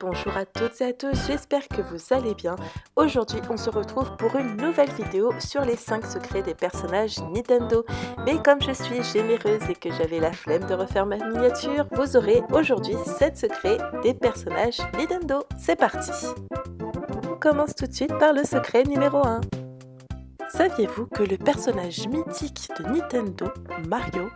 Bonjour à toutes et à tous, j'espère que vous allez bien. Aujourd'hui, on se retrouve pour une nouvelle vidéo sur les 5 secrets des personnages Nintendo. Mais comme je suis généreuse et que j'avais la flemme de refaire ma miniature, vous aurez aujourd'hui 7 secrets des personnages Nintendo. C'est parti On commence tout de suite par le secret numéro 1. Saviez-vous que le personnage mythique de Nintendo, Mario,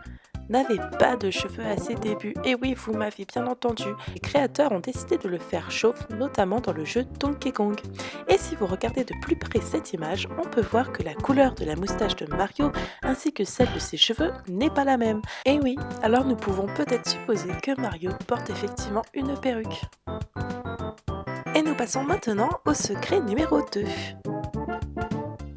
n'avait pas de cheveux à ses débuts? Et oui, vous m'avez bien entendu, les créateurs ont décidé de le faire chauve, notamment dans le jeu Donkey Kong. Et si vous regardez de plus près cette image, on peut voir que la couleur de la moustache de Mario ainsi que celle de ses cheveux n'est pas la même. Et oui, alors nous pouvons peut-être supposer que Mario porte effectivement une perruque. Et nous passons maintenant au secret numéro 2.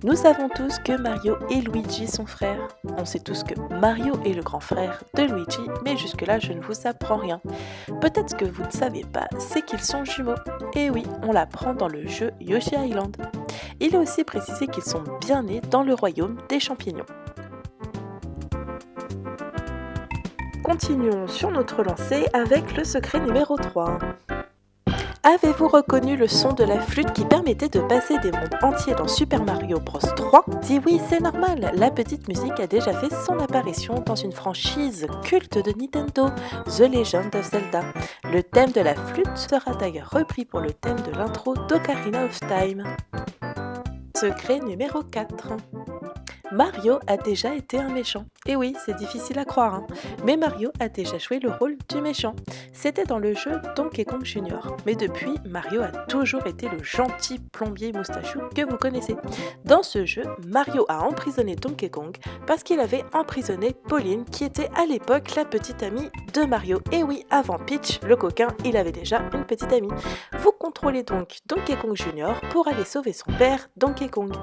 Nous savons tous que Mario et Luigi sont frères. On sait tous que Mario est le grand frère de Luigi, mais jusque-là je ne vous apprends rien. Peut-être que vous ne savez pas, c'est qu'ils sont jumeaux. Et oui, on l'apprend dans le jeu Yoshi Island. Il est aussi précisé qu'ils sont bien nés dans le royaume des champignons. Continuons sur notre lancée avec le secret numéro 3. Avez-vous reconnu le son de la flûte qui permettait de passer des mondes entiers dans Super Mario Bros 3 Dis oui, c'est normal, la petite musique a déjà fait son apparition dans une franchise culte de Nintendo, The Legend of Zelda. Le thème de la flûte sera d'ailleurs repris pour le thème de l'intro d'Ocarina of Time. Secret numéro 4 Mario a déjà été un méchant. Et oui, c'est difficile à croire, hein. mais Mario a déjà joué le rôle du méchant. C'était dans le jeu Donkey Kong Jr. Mais depuis, Mario a toujours été le gentil plombier moustachu que vous connaissez. Dans ce jeu, Mario a emprisonné Donkey Kong parce qu'il avait emprisonné Pauline qui était à l'époque la petite amie de Mario. Et oui, avant Peach, le coquin, il avait déjà une petite amie. Vous contrôlez donc Donkey Kong Jr. pour aller sauver son père, Donkey Kong.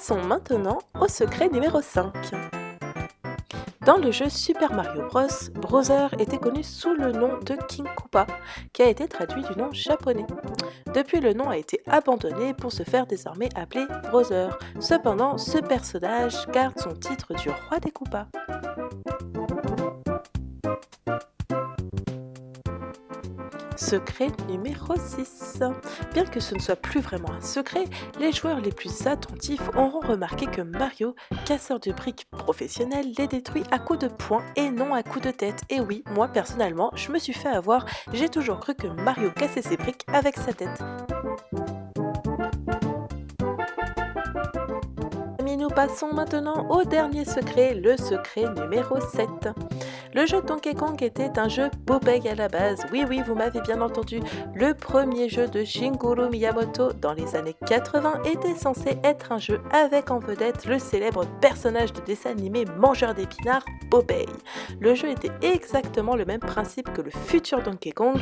Passons maintenant au secret numéro 5. Dans le jeu Super Mario Bros, Browser était connu sous le nom de King Koopa, qui a été traduit du nom japonais. Depuis, le nom a été abandonné pour se faire désormais appeler Browser. Cependant, ce personnage garde son titre du roi des Koopas. Secret numéro 6. Bien que ce ne soit plus vraiment un secret, les joueurs les plus attentifs auront remarqué que Mario, casseur de briques professionnel, les détruit à coups de poing et non à coups de tête. Et oui, moi personnellement, je me suis fait avoir, j'ai toujours cru que Mario cassait ses briques avec sa tête. nous passons maintenant au dernier secret, le secret numéro 7. Le jeu Donkey Kong était un jeu Popeye à la base. Oui, oui, vous m'avez bien entendu. Le premier jeu de Shigeru Miyamoto dans les années 80 était censé être un jeu avec en vedette le célèbre personnage de dessin animé mangeur d'épinards, Popeye. Le jeu était exactement le même principe que le futur Donkey Kong,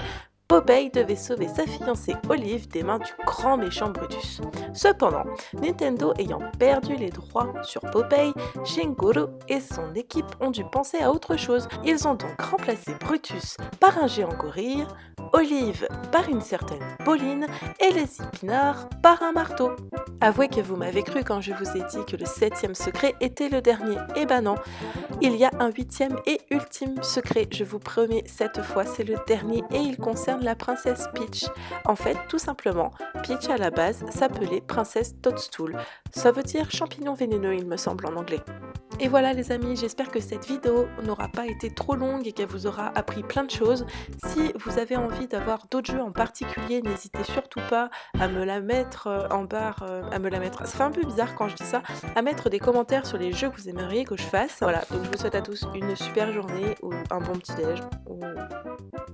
Popeye devait sauver sa fiancée Olive des mains du grand méchant Brutus. Cependant, Nintendo ayant perdu les droits sur Popeye, Shigeru et son équipe ont dû penser à autre chose. Ils ont donc remplacé Brutus par un géant gorille, Olive par une certaine Pauline et les épinards par un marteau. Avouez que vous m'avez cru quand je vous ai dit que le septième secret était le dernier. Eh ben non, il y a un huitième et ultime secret, je vous promets cette fois c'est le dernier et il concerne la princesse Peach. En fait, tout simplement, Peach à la base s'appelait princesse Toadstool. Ça veut dire champignon vénéneux, il me semble en anglais. Et voilà les amis, j'espère que cette vidéo n'aura pas été trop longue et qu'elle vous aura appris plein de choses. Si vous avez envie d'avoir d'autres jeux en particulier, n'hésitez surtout pas à me la mettre euh, en barre, euh, à me la mettre, ça fait un peu bizarre quand je dis ça, à mettre des commentaires sur les jeux que vous aimeriez que je fasse. Voilà, donc je vous souhaite à tous une super journée ou un bon petit déj ou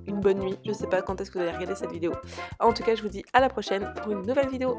une bonne nuit. Je sais pas est-ce que vous allez regarder cette vidéo. En tout cas, je vous dis à la prochaine pour une nouvelle vidéo.